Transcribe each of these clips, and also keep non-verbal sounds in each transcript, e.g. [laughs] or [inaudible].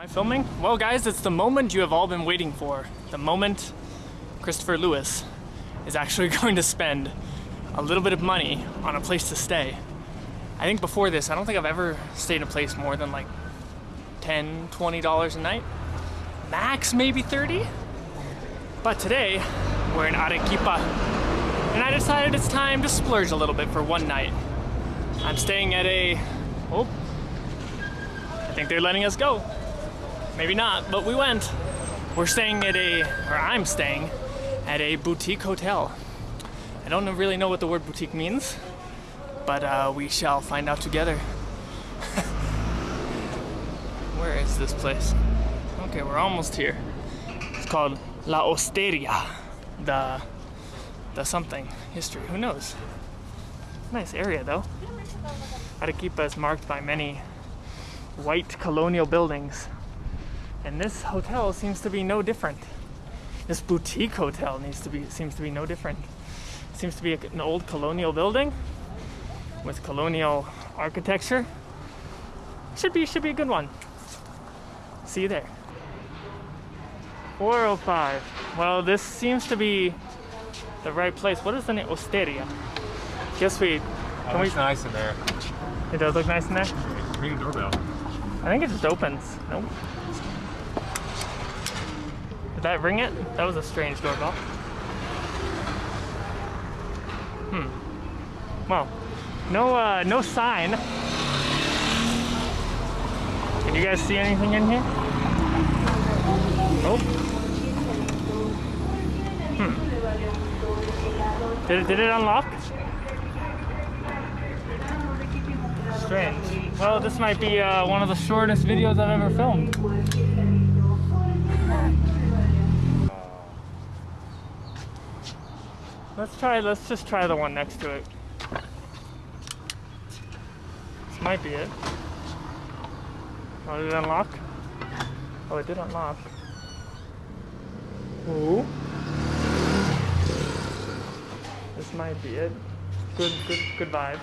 Am I filming? Well guys, it's the moment you have all been waiting for. The moment Christopher Lewis is actually [laughs] going to spend a little bit of money on a place to stay. I think before this, I don't think I've ever stayed in a place more than like 10, 20 dollars a night. Max maybe 30. But today, we're in Arequipa, and I decided it's time to splurge a little bit for one night. I'm staying at a, oh, I think they're letting us go. Maybe not, but we went. We're staying at a, or I'm staying at a boutique hotel. I don't really know what the word boutique means, but uh, we shall find out together. [laughs] Where is this place? Okay, we're almost here. It's called La Hostería. The, the something, history, who knows? Nice area though. Arequipa is marked by many white colonial buildings and this hotel seems to be no different. This boutique hotel needs to be seems to be no different. seems to be an old colonial building with colonial architecture. Should be should be a good one. See you there. 405. Well, this seems to be the right place. What is the name? Hostería. Guess we. Oh, Can we? nice in there. It does look nice in there. Ring the doorbell. I think it just opens. Nope. Did that ring it? That was a strange doorbell. Hmm. Well, no, uh, no sign. Can you guys see anything in here? Oh. Hmm. Did it, did it unlock? Strange. Well, this might be uh, one of the shortest videos I've ever filmed. Let's try, let's just try the one next to it. This might be it. Oh, did it unlock? Oh, it did unlock. Ooh. This might be it. Good, good, good vibes.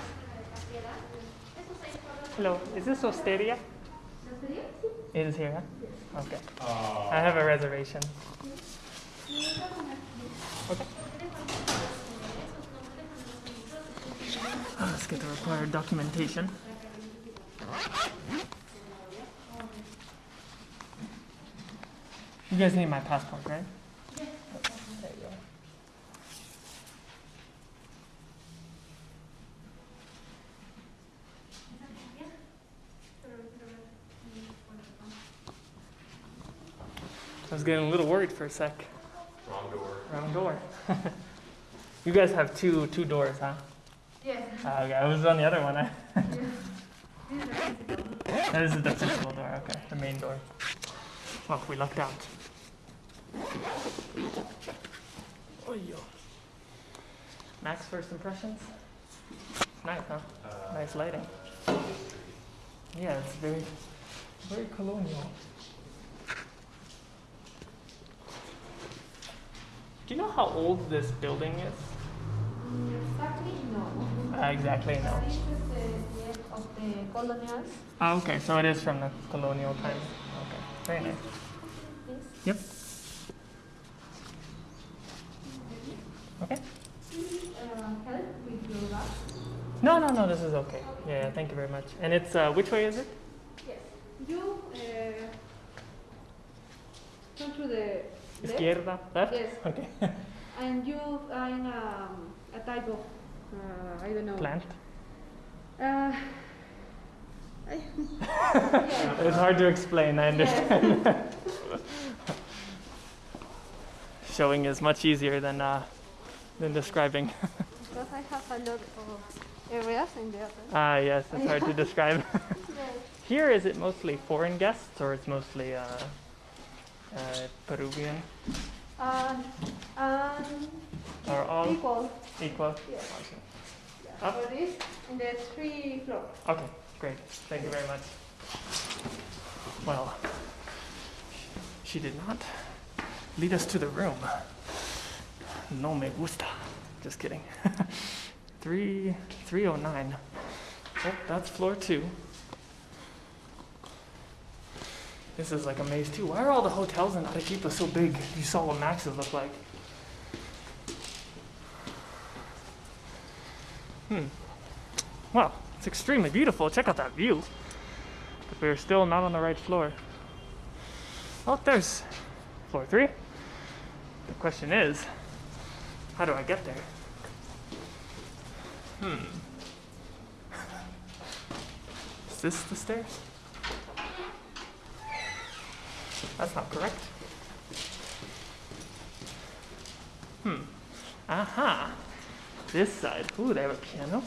Hello, is this Hostería? It is here, huh? Okay. Oh. I have a reservation. Okay. Let's get the required documentation. You guys need my passport, right? Yeah. There you go. I was getting a little worried for a sec. Wrong door. Wrong door. [laughs] you guys have two two doors, huh? Yes. Ah, okay, I was on the other one. [laughs] I this is the physical door. Okay, the main door. Well, we lucked out. Oh, yo. Max, first impressions? Nice, huh? nice lighting. Yeah, it's very, very colonial. Do you know how old this building is? Exactly, no. Uh, exactly, no. This is the year of the colonials. Ah, okay, so it is from the colonial times. Okay, very nice. Yep. Okay. Uh, help with your bag. No, no, no, this is okay. Yeah, thank you very much. And it's, uh, which way is it? Yes. You uh, turn to the left, Izquierda, left? Yes. Okay. [laughs] and you find um, a type of uh, I don't know. Plant. Uh, yeah. [laughs] [laughs] It's hard to explain, I understand. [laughs] Showing is much easier than, uh, than describing. Because I have a lot of areas in the other. Ah, yes, it's hard to describe. Yes. Here, is it mostly foreign guests or it's mostly uh, uh, Peruvian And, and or all equal. equal? Yes. Okay. Yeah. Up. For this, in the three floor. Okay, great. Thank you very much. Well, she did not lead us to the room. No me gusta. Just kidding. [laughs] Three, 309. Oh, that's floor two. This is like a maze too. Why are all the hotels in Arequipa so big? You saw what Max's look like. Hmm. Well, it's extremely beautiful. Check out that view. But we're still not on the right floor. Oh, there's floor three. The question is, how do I get there? Hmm. [laughs] Is this the stairs? That's not correct. Hmm. Aha. This side. Ooh, they have a piano.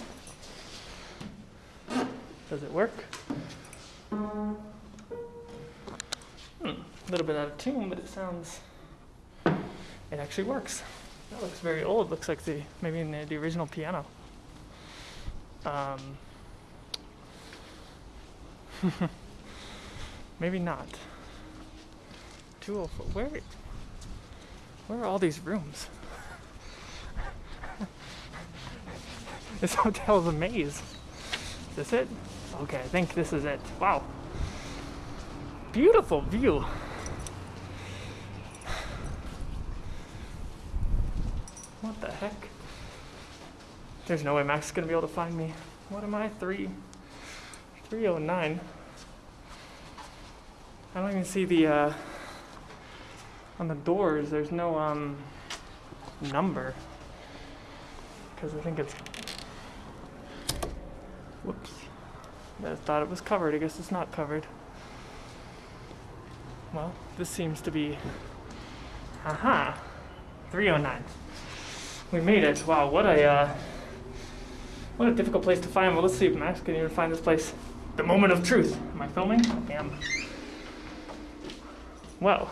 Does it work? Hmm. A little bit out of tune, but it sounds. It actually works. That looks very old. Looks like the maybe the, the original piano. Um. [laughs] maybe not. 204. Where? Where are all these rooms? [laughs] this hotel's a maze. Is this it? Okay, I think this is it. Wow. Beautiful view. What the heck? There's no way Max is gonna be able to find me. What am I? Three. 309. I don't even see the uh, on the doors. There's no um number because I think it's. Whoops. I thought it was covered. I guess it's not covered. Well, this seems to be. Aha! 309. We made it. Wow, what a uh, what a difficult place to find. Well, let's see if Max can even find this place. The moment of truth. Am I filming? I am. Well,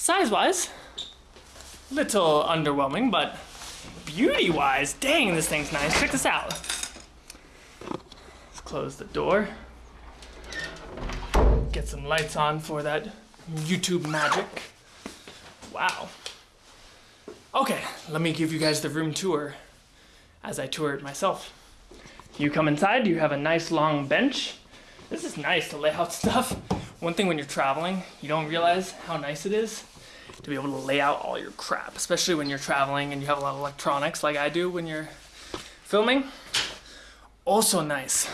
size-wise, little underwhelming, but beauty-wise, dang, this thing's nice. Check this out. Let's close the door. Get some lights on for that YouTube magic. Wow. Okay, let me give you guys the room tour as I tour it myself. You come inside, you have a nice long bench. This is nice to lay out [laughs] stuff. One thing when you're traveling, you don't realize how nice it is to be able to lay out all your crap, especially when you're traveling and you have a lot of electronics like I do when you're filming. Also nice.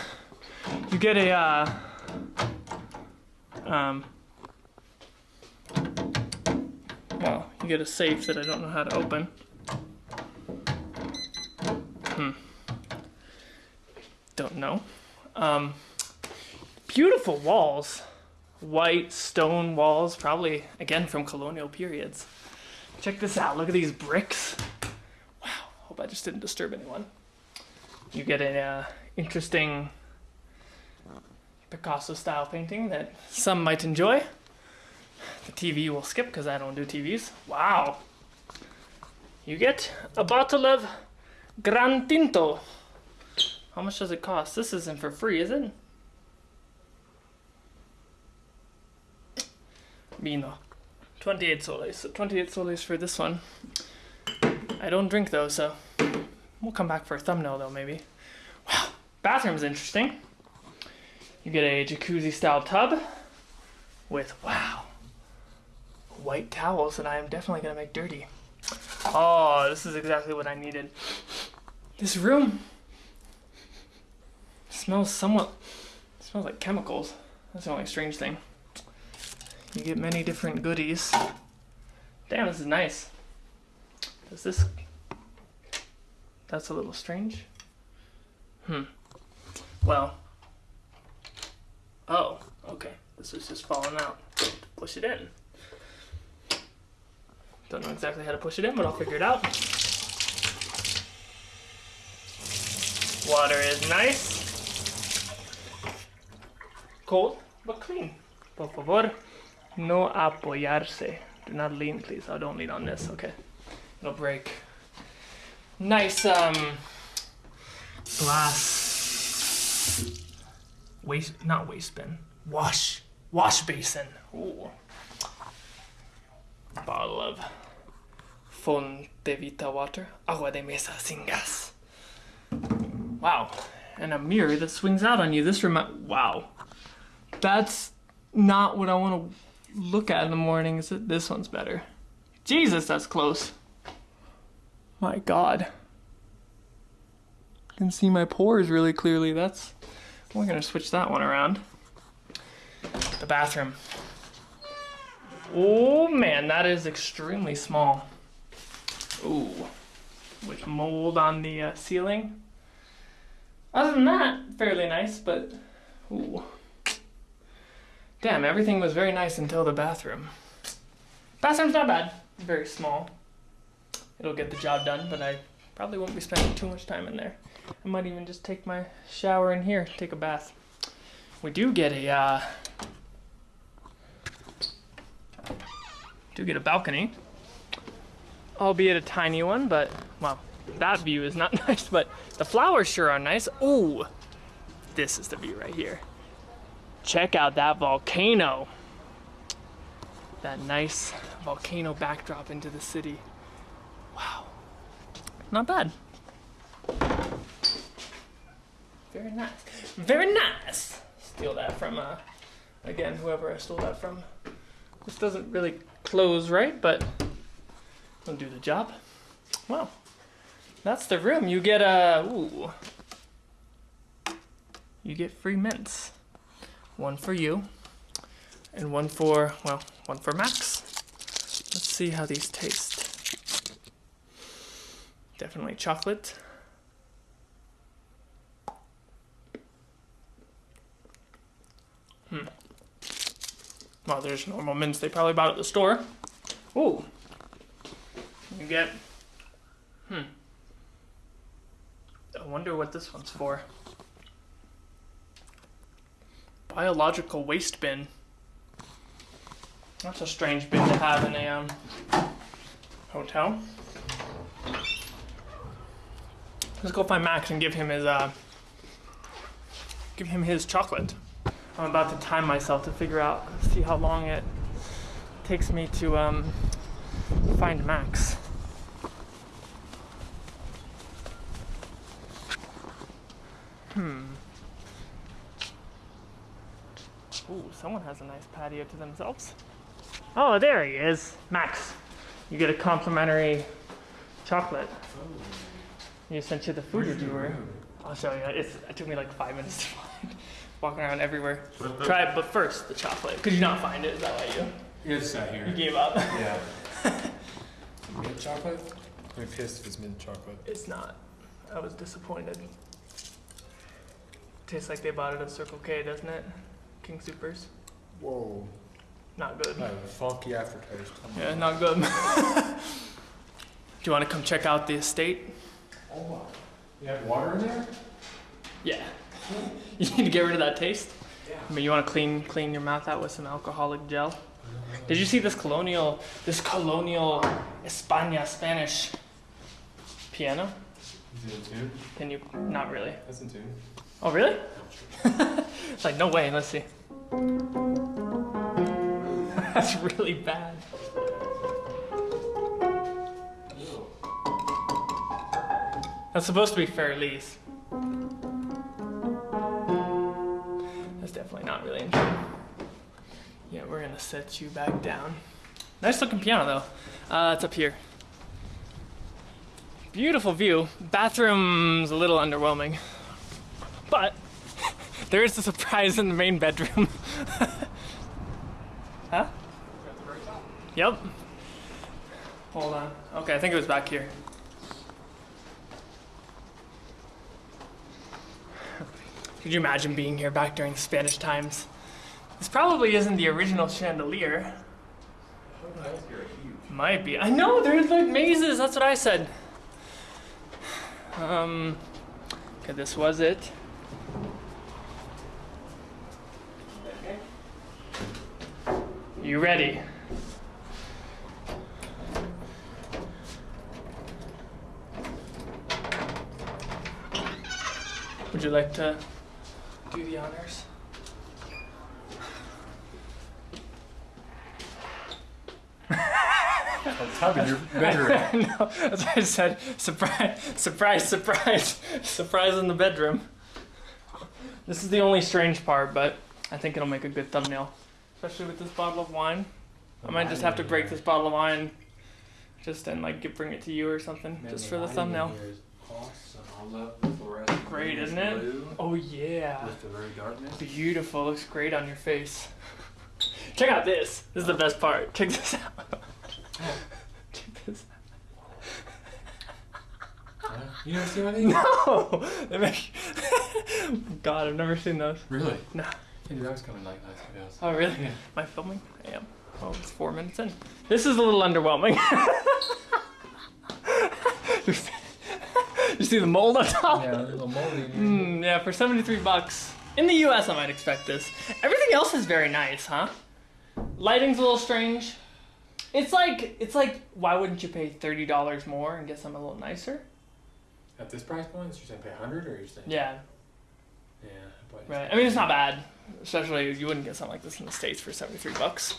You get a, uh, um, well, you get a safe that I don't know how to open. Hmm. Don't know. Um, beautiful walls. White stone walls, probably again from colonial periods. Check this out. Look at these bricks. Wow. Hope I just didn't disturb anyone. You get an uh, interesting Picasso style painting that some might enjoy. The TV will skip because I don't do TVs. Wow. You get a bottle of Gran Tinto. How much does it cost? This isn't for free, is it? Vino. 28 soles. So 28 soles for this one. I don't drink though, so we'll come back for a thumbnail though, maybe. Wow. Bathroom's interesting. You get a jacuzzi style tub with, wow, white towels that I am definitely gonna make dirty. Oh, this is exactly what I needed. This room smells somewhat, smells like chemicals. That's the only strange thing. You get many different goodies. Damn, this is nice. Does this, that's a little strange. Hmm. Well, oh, okay. This is just falling out. Push it in. Don't know exactly how to push it in, but I'll figure it out. Water is nice. Cold, but clean. Por favor, no apoyarse. Do not lean, please. Oh, don't lean on this. Okay. It'll break. Nice, um, glass waste, not waste bin, wash, wash basin. Ooh. Bottle of Fonte Vita water, agua de mesa sin gas. Wow, and a mirror that swings out on you. This remi- wow. That's not what I want to look at in the morning. Is it this one's better? Jesus, that's close. My God. I can see my pores really clearly. That's. We're gonna switch that one around. The bathroom. Oh man, that is extremely small. Ooh, with mold on the uh, ceiling. Other than that, fairly nice, but ooh. Damn, everything was very nice until the bathroom. Bathroom's not bad, very small. It'll get the job done, but I probably won't be spending too much time in there. I might even just take my shower in here, take a bath. We do get a uh, do get a balcony, albeit a tiny one. But well, that view is not [laughs] nice. But the flowers sure are nice. Ooh, this is the view right here. Check out that volcano. That nice volcano backdrop into the city. Wow, not bad. Very nice. Very nice. Steal that from, uh, again, whoever I stole that from. This doesn't really close right, but it'll do the job. Well, that's the room. You get a, ooh. You get free mints. One for you, and one for, well, one for Max. Let's see how these taste. Definitely chocolate. Hmm. Well, there's normal mints they probably bought at the store. Ooh. You get. Hmm. I wonder what this one's for. Biological waste bin. That's a strange bin to have in a um, hotel. Let's go find Max and give him his uh, give him his chocolate. I'm about to time myself to figure out, see how long it takes me to um, find Max. Hmm. Ooh, someone has a nice patio to themselves. Oh, there he is. Max, you get a complimentary chocolate. You sent you the food reviewer. I'll show you. It's, it took me like five minutes to [laughs] find. Walking around everywhere. Try it, but first the chocolate. Could you not find it? Is that why you, It's not here. you gave up? Yeah. [laughs] mint chocolate? I'm pissed if it's mint chocolate. It's not. I was disappointed. Tastes like they bought it at Circle K, doesn't it? King Supers. Whoa. Not good. Funky aftertaste. Yeah, not good. [laughs] Do you want to come check out the estate? Oh my. You have water in there? Yeah. [laughs] you need to get rid of that taste. Yeah. I mean, you want to clean clean your mouth out with some alcoholic gel. Did you see this colonial this colonial España Spanish piano? Is it in tune? Can you? Not really. That's in tune. Oh, really? it's like, no way, let's see. [laughs] That's really bad. That's supposed to be Für Elise. That's definitely not really in tune. Yeah, we're gonna set you back down. Nice looking piano though. Uh, it's up here. Beautiful view. Bathroom's a little underwhelming. But [laughs] there is a surprise in the main bedroom. [laughs] huh? Yep. Hold on. Okay, I think it was back here. Could you imagine being here back during the Spanish times? This probably isn't the original chandelier. Might be. I know, there's like mazes, that's what I said. Um, okay, this was it. You ready? Would you like to do the honors? On top of your bedroom. no, that's what I said. Surprise, surprise, surprise, [laughs] surprise in the bedroom. This is the only strange part, but I think it'll make a good thumbnail, especially with this bottle of wine. I might just have to break this bottle of wine, just and like give, bring it to you or something, Man, just for the lighting in thumbnail. Here is Awesome. I love the fluorescent Great, isn't it? blue Oh yeah, With the very darkness. beautiful. Looks great on your face. [laughs] Check out this. This is the best part. Check this out. [laughs] Check this. Out. You never seen one of these? No, [laughs] they make. God, I've never seen those. Really? No. Dude, I was coming like last hours. Oh really? Yeah. Am I filming? I am. Oh, it's four minutes in. This is a little underwhelming. You see the mold on top? Yeah, a little moldy. Mm, yeah, for 73 bucks. In the US, I might expect this. Everything else is very nice, huh? Lighting's a little strange. It's like, it's like, why wouldn't you pay $30 more and get something a little nicer? At this price point, you're saying pay 100 or you're saying? Yeah, Yeah. right. I mean, it's not bad. Especially, you wouldn't get something like this in the States for 73 bucks.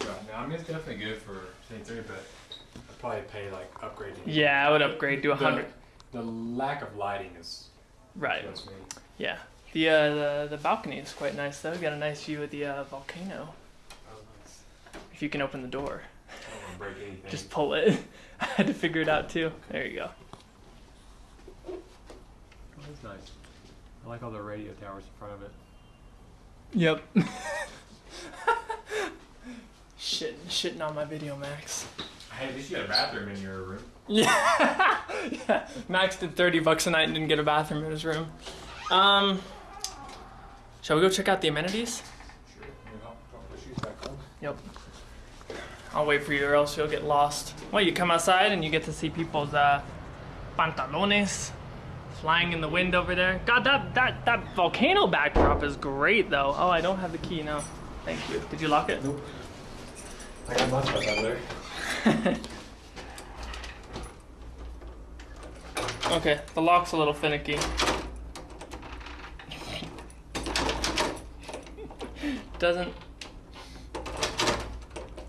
Right. No, I mean, it's definitely good for 73, but I'd probably pay like upgrading. Yeah, I would upgrade to The- 100. The lack of lighting is Right. me. Yeah. The, uh, the, the balcony is quite nice, though. You got a nice view of the uh, volcano. Oh, nice. If you can open the door. I don't want to break anything. [laughs] Just pull it. [laughs] I had to figure it out, too. There you go. Oh, that's nice. I like all the radio towers in front of it. Yep. [laughs] Shit, shitting on my video, Max. Hey, at least you got a bathroom in your room. Yeah. [laughs] yeah. Max did 30 bucks a night and didn't get a bathroom in his room. Um, shall we go check out the amenities? Sure. Maybe I'll put the shoes back on. Yep. I'll wait for you or else you'll get lost. Well, you come outside and you get to see people's uh, pantalones flying in the wind over there. God, that, that, that volcano backdrop is great though. Oh, I don't have the key now. Thank you. Did you lock it? Nope. I got my stuff out there. [laughs] Okay, the lock's a little finicky. Doesn't.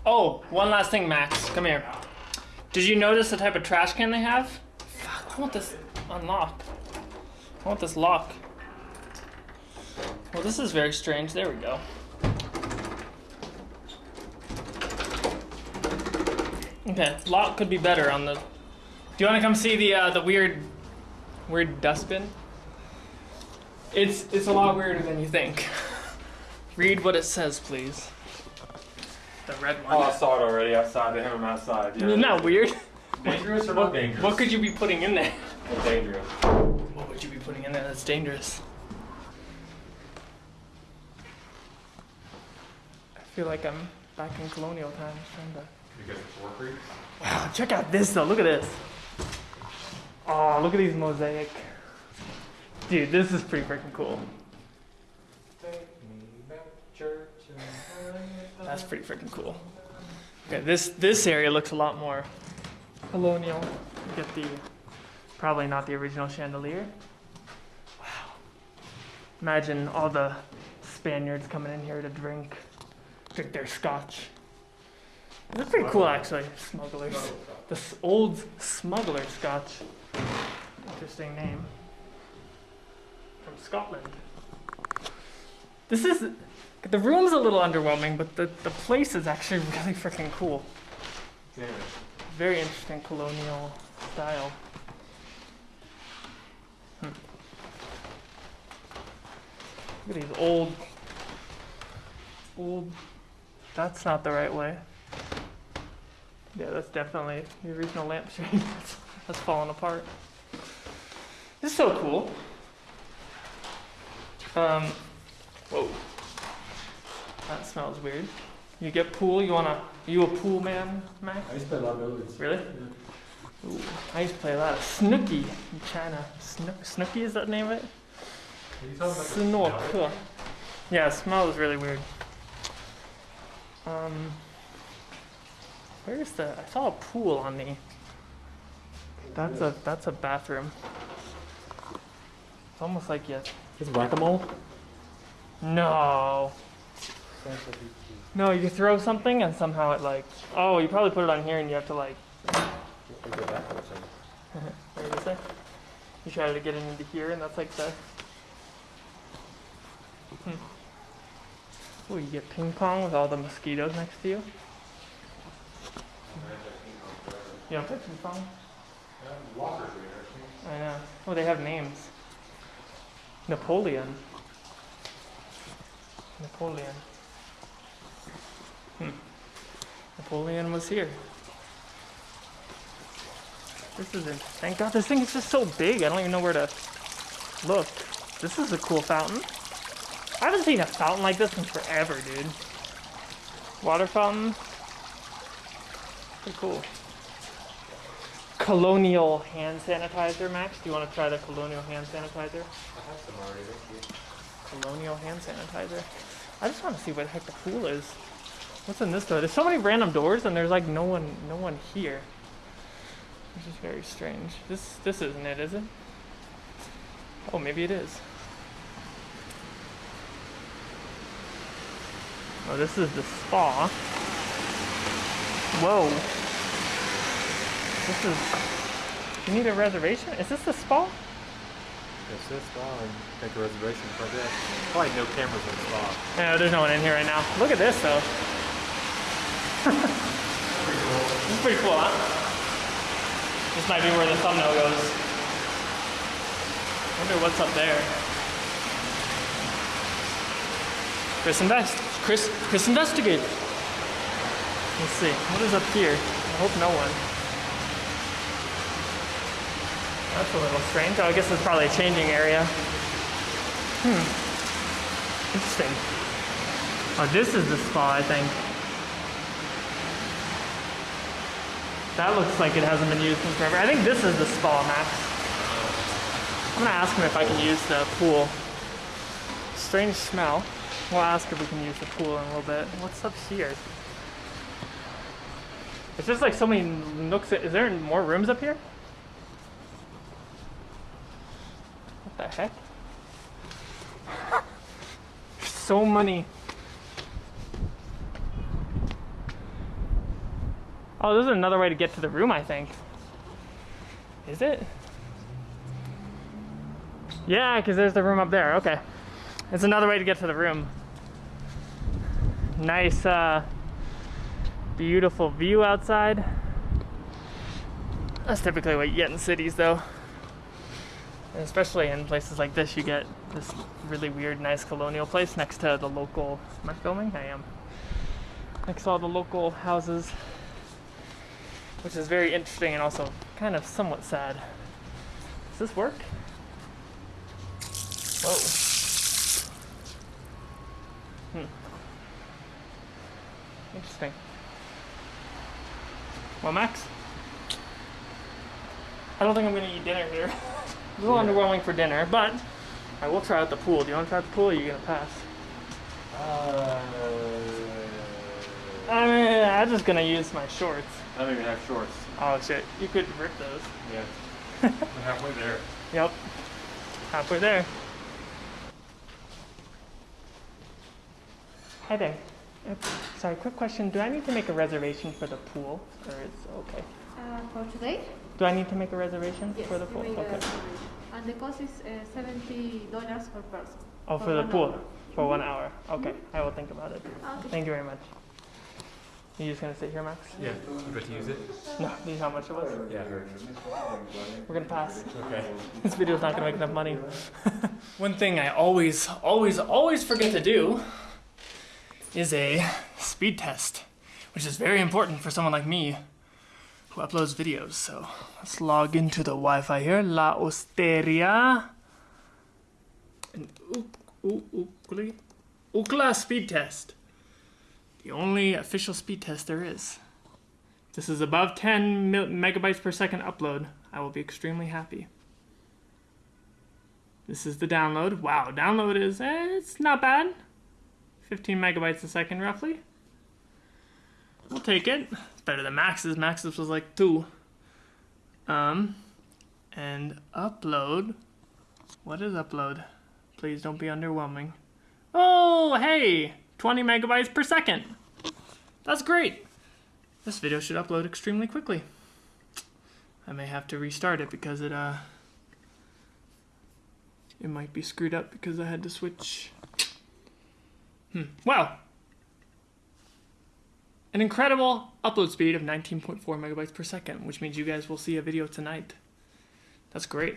Oh, one last thing, Max. Come here. Did you notice the type of trash can they have? Fuck, I want this unlocked. I want this lock. Well, this is very strange. There we go. Okay, lock could be better on the. Do you want to come see the uh, the weird, weird dustbin? It's it's a lot weirder than you think. [laughs] Read what it says, please. The red one. Oh, I saw it already outside. They have them outside. Yeah. Isn't that weird? dangerous or not dangerous? What could you be putting in there? dangerous? What would you be putting in there that's dangerous? I feel like I'm back in colonial times trying to. Wow, check out this though. Look at this. Oh, look at these mosaic. Dude, this is pretty freaking cool. That's pretty freaking cool. Okay, this this area looks a lot more colonial. You get the probably not the original chandelier. Wow. Imagine all the Spaniards coming in here to drink drink their scotch. That's pretty cool actually, smugglers. The old smuggler scotch. Interesting name. From Scotland. This is the room's a little underwhelming, but the, the place is actually [laughs] really freaking cool. It. Very interesting colonial style. Hmm. Look at these old, old. That's not the right way. Yeah, that's definitely the original lampshade. that's, [laughs] that's falling apart. This is so cool. Um, whoa. That smells weird. You get pool? You wanna? Are you a pool man, Max? I used to play a lot of billiards. Really? Ooh, I used to play a lot of snooky in China. Snook, snooky is that name of it? Are you talking about the Snork. smell? Yeah, smell is really weird. Um, where's the? I saw a pool on the. That's a that's a bathroom. It's almost like you. It's whack-a-mole? No. No, you throw something and somehow it like. Oh, you probably put it on here and you have to like. [laughs] What did you say? You try to get it into here, and that's like the. Hmm. Oh, you get ping pong with all the mosquitoes next to you. You don't play ping pong? I know. Oh, they have names. Napoleon. Napoleon. Hmm. Napoleon was here. This is interesting. Thank God this thing is just so big. I don't even know where to look. This is a cool fountain. I haven't seen a fountain like this in forever, dude. Water fountain. Pretty cool. Colonial hand sanitizer, Max. Do you want to try the colonial hand sanitizer? I have some already Colonial hand sanitizer. I just want to see what the heck the pool is. What's in this door? There's so many random doors and there's like no one no one here. Which is very strange. This this isn't it, is it? Oh, maybe it is. Oh, this is the spa. Whoa. This is. You need a reservation? Is this the spa? That's this spa make a reservation for this. Probably no cameras in the spa. No, there's no one in here right now. Look at this though. [laughs] this is pretty cool, huh? This might be where the thumbnail goes. Wonder what's up there. Chris Invest. Chris Chris Investigate. Let's see. What is up here? I hope no one. That's a little strange. Oh, I guess it's probably a changing area. Hmm. Interesting. Oh, this is the spa, I think. That looks like it hasn't been used in forever. I think this is the spa, Max. I'm gonna ask him if I can use the pool. Strange smell. We'll ask if we can use the pool in a little bit. What's up here? It's just like so many nooks. Is there more rooms up here? What the heck? [laughs] So many. Oh, this is another way to get to the room, I think. Is it? Yeah, because there's the room up there. Okay. It's another way to get to the room. Nice, uh, beautiful view outside. That's typically what you get in cities, though. And especially in places like this, you get this really weird, nice colonial place next to the local. Am I filming? I am. Next to all the local houses, which is very interesting and also kind of somewhat sad. Does this work? Whoa. Hmm. Interesting. Well, Max, I don't think I'm gonna eat dinner here. [laughs] a little underwhelming for dinner, but I will try out the pool. Do you want to try out the pool? Or are you gonna pass? Uh, I mean, I'm just gonna use my shorts. I don't even have shorts. Oh shit, you could rip those. Yeah. [laughs] I'm halfway there. Yep. Halfway there. Hi there. Sorry, quick question. Do I need to make a reservation for the pool? Or is okay? Uh, for today? Do I need to make a reservation Yes, for the pool? make a Okay. And the cost is uh, seventy dollars per person. Oh, for for the pool? hour. For one hour. Okay, I will think about it. Okay. Thank you very much. You just gonna sit here, Max? Yeah. You got to use it? No, do you know how much it was? Yeah. We're gonna pass. Okay. [laughs] This video's not gonna make enough money. [laughs] One thing I always, always, always forget to do is a speed test, which is very important for someone like me who uploads videos. So let's log into the Wi-Fi here. La Hostería. An Ookla Ookla speed test. The only official speed test there is. If this is above 10 megabytes per second upload. I will be extremely happy. This is the download. Wow, download is eh, it's not bad. 15 megabytes a second roughly. We'll take it. It's better than Max's. Max's was like two. Um, and upload. What is upload? Please don't be underwhelming. Oh, hey, 20 megabytes per second. That's great. This video should upload extremely quickly. I may have to restart it because it uh it might be screwed up because I had to switch Hmm. Wow. An incredible upload speed of 19.4 megabytes per second, which means you guys will see a video tonight. That's great.